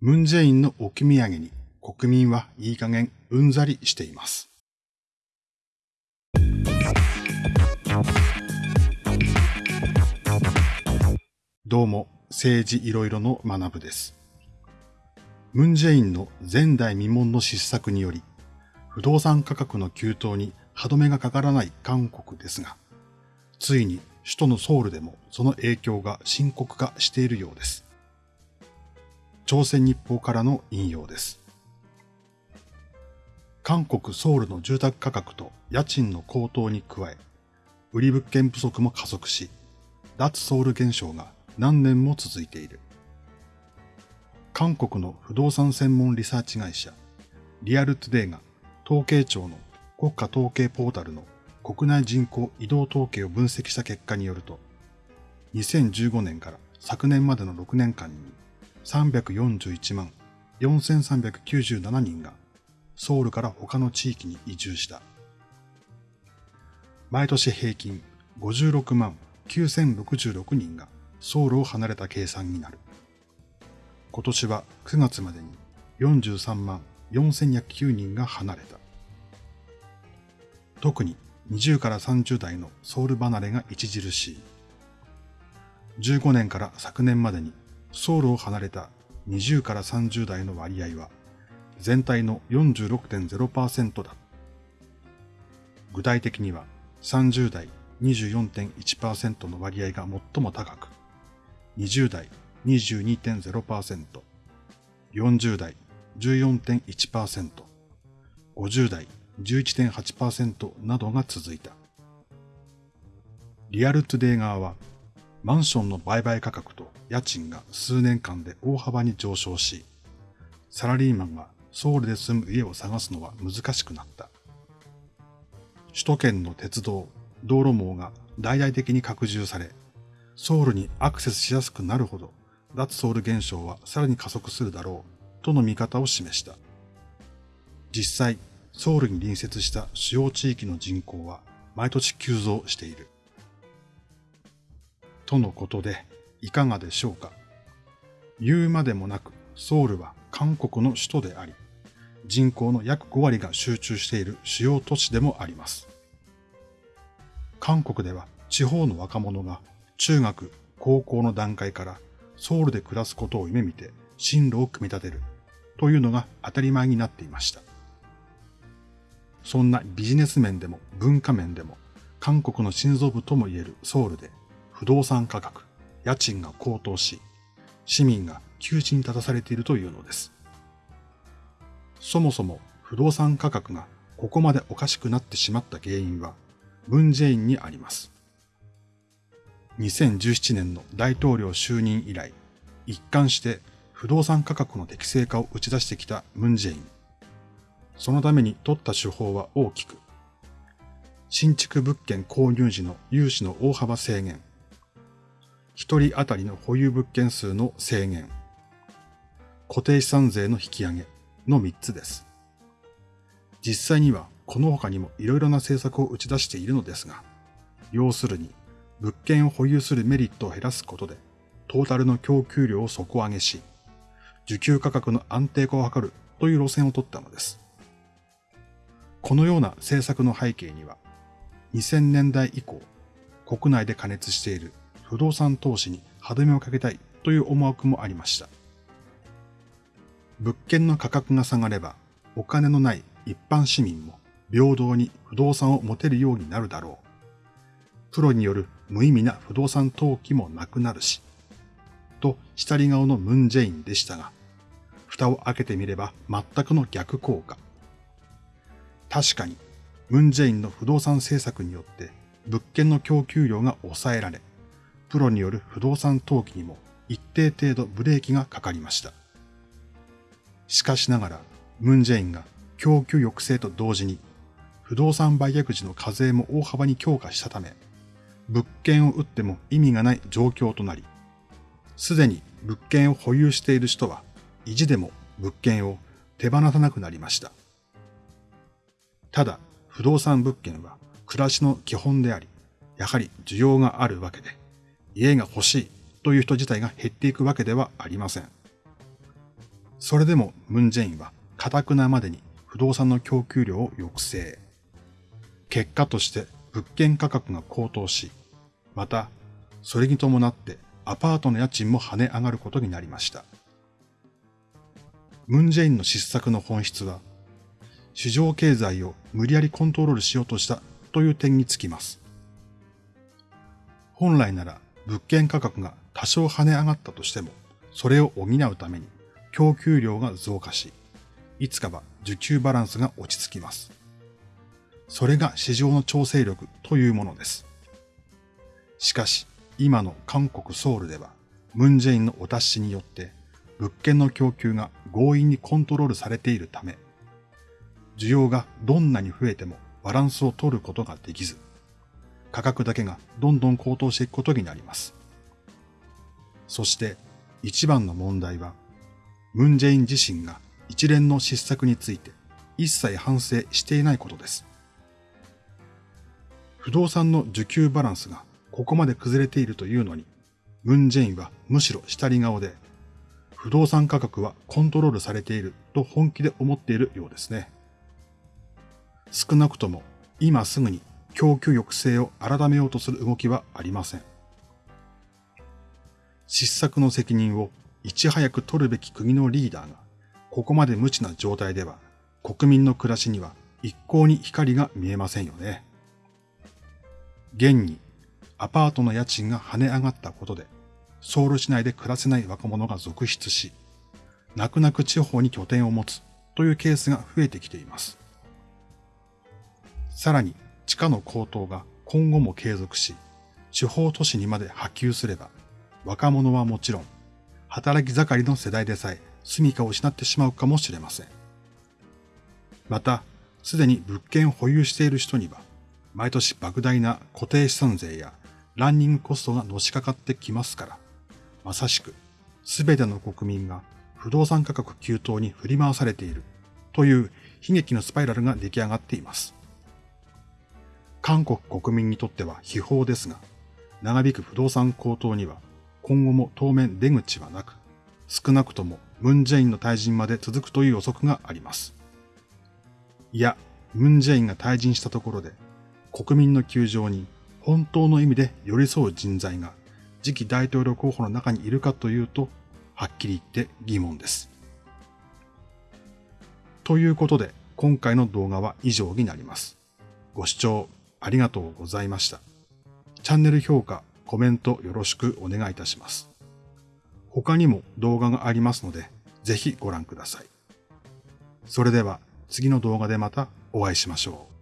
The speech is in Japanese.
ムンジェインの置き土産に国民はいい加減うんざりしています。どうも、政治いろいろの学部です。ムンジェインの前代未聞の失策により、不動産価格の急騰に歯止めがかからない韓国ですが、ついに首都のソウルでもその影響が深刻化しているようです。朝鮮日報からの引用です。韓国ソウルの住宅価格と家賃の高騰に加え、売り物件不足も加速し、脱ソウル現象が何年も続いている。韓国の不動産専門リサーチ会社、リアルトゥデイが統計庁の国家統計ポータルの国内人口移動統計を分析した結果によると、2015年から昨年までの6年間に341万4397人がソウルから他の地域に移住した。毎年平均56万9066人がソウルを離れた計算になる。今年は9月までに43万4109人が離れた。特に20から30代のソウル離れが著しい。15年から昨年までにソウルを離れた20から30代の割合は全体の46.0%だ。具体的には30代24.1%の割合が最も高く、20代22.0%、40代14.1%、50代11.8%などが続いた。リアルトゥデイ側は、マンションの売買価格と家賃が数年間で大幅に上昇し、サラリーマンがソウルで住む家を探すのは難しくなった。首都圏の鉄道、道路網が大々的に拡充され、ソウルにアクセスしやすくなるほど、脱ソウル現象はさらに加速するだろう、との見方を示した。実際、ソウルに隣接した主要地域の人口は毎年急増している。とのことで、いかがでしょうか？言うまでもなく、ソウルは韓国の首都であり、人口の約5割が集中している主要都市でもあります。韓国では地方の若者が中学、高校の段階からソウルで暮らすことを夢見て進路を組み立てるというのが当たり前になっていました。そんなビジネス面でも文化面でも韓国の心臓部とも言えるソウルで不動産価格、家賃が高騰し、市民が窮地に立たされているというのです。そもそも不動産価格がここまでおかしくなってしまった原因は、ムンジェインにあります。2017年の大統領就任以来、一貫して不動産価格の適正化を打ち出してきたムンジェイン。そのために取った手法は大きく、新築物件購入時の融資の大幅制限、一人当たりの保有物件数の制限、固定資産税の引き上げの3つです。実際にはこの他にもいろいろな政策を打ち出しているのですが、要するに物件を保有するメリットを減らすことで、トータルの供給量を底上げし、受給価格の安定化を図るという路線を取ったのです。このような政策の背景には、2000年代以降、国内で加熱している不動産投資に歯止めをかけたいという思惑もありました。物件の価格が下がれば、お金のない一般市民も平等に不動産を持てるようになるだろう。プロによる無意味な不動産投機もなくなるし、と下り顔のムンジェインでしたが、蓋を開けてみれば全くの逆効果。確かに、ムンジェインの不動産政策によって物件の供給量が抑えられ、プロによる不動産投機にも一定程度ブレーキがかかりました。しかしながら、ムンジェインが供給抑制と同時に、不動産売却時の課税も大幅に強化したため、物件を売っても意味がない状況となり、すでに物件を保有している人は、意地でも物件を手放さなくなりました。ただ、不動産物件は暮らしの基本であり、やはり需要があるわけで、家が欲しいという人自体が減っていくわけではありません。それでもムンジェインは堅くなまでに不動産の供給量を抑制。結果として物件価格が高騰し、また、それに伴ってアパートの家賃も跳ね上がることになりました。ムンジェインの失策の本質は、市場経済を無理やりコントロールしようとしたという点につきます。本来なら物件価格が多少跳ね上がったとしても、それを補うために供給量が増加し、いつかは需給バランスが落ち着きます。それが市場の調整力というものです。しかし、今の韓国ソウルでは、ムンジェインのお達しによって物件の供給が強引にコントロールされているため、需要がどんなに増えてもバランスを取ることができず、価格だけがどんどん高騰していくことになります。そして一番の問題は、ムンジェイン自身が一連の失策について一切反省していないことです。不動産の需給バランスがここまで崩れているというのに、ムンジェインはむしろ下り顔で、不動産価格はコントロールされていると本気で思っているようですね。少なくとも今すぐに供給抑制を改めようとする動きはありません。失策の責任をいち早く取るべき国のリーダーが、ここまで無知な状態では、国民の暮らしには一向に光が見えませんよね。現にアパートの家賃が跳ね上がったことで、ソウル市内で暮らせない若者が続出し、泣く泣く地方に拠点を持つというケースが増えてきています。さらに地価の高騰が今後も継続し、地方都市にまで波及すれば、若者はもちろん、働き盛りの世代でさえ住処を失ってしまうかもしれません。また、すでに物件を保有している人には、毎年莫大な固定資産税やランニングコストがのしかかってきますから、まさしく全ての国民が不動産価格急騰に振り回されているという悲劇のスパイラルが出来上がっています。韓国国民にとっては秘宝ですが、長引く不動産高騰には今後も当面出口はなく、少なくともムンジェインの退陣まで続くという予測があります。いや、ムンジェインが退陣したところで国民の窮状に本当の意味で寄り添う人材が次期大統領候補の中にいるかというと、はっきり言って疑問です。ということで、今回の動画は以上になります。ご視聴ありがとうございました。チャンネル評価、コメントよろしくお願いいたします。他にも動画がありますので、ぜひご覧ください。それでは次の動画でまたお会いしましょう。